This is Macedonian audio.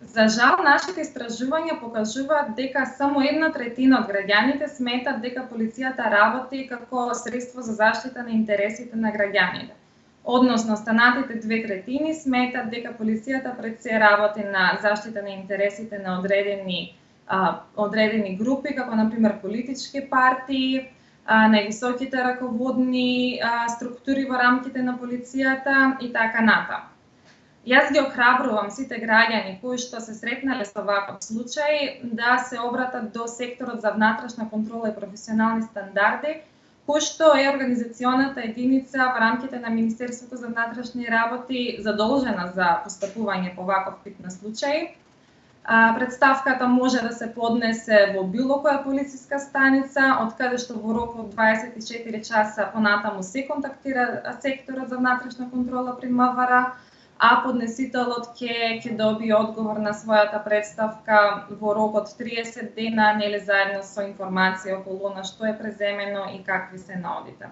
За жал, нашите истражувања покажуваат дека само една третина од граѓаните сметат дека полицијата работи како средство за заштита на интересите на граѓаните. Односно, останатите две третини сметат дека полицијата пред се работи на заштита на интересите на одредени а, одредени групи, како на пример политички партии, а, највисоките раководни а, структури во рамките на полицијата и така натаму. Јас ги охрабрувам сите граѓани кои што се сретнале со ваков случај да се обратат до секторот за внатрешна контрола и професионални стандарди, кој што е организационата единица во рамките на Министерството за внатрешни работи задолжена за постапување по ваков тип на случаи. Представката може да се поднесе во било која полициска станица, од каде што во рок од 24 часа понатаму се контактира секторот за внатрешна контрола при МВР, а поднесителот ќе ќе добие одговор на својата представка во рок од 30 дена, нели заедно со информација околу на што е преземено и какви се наодите.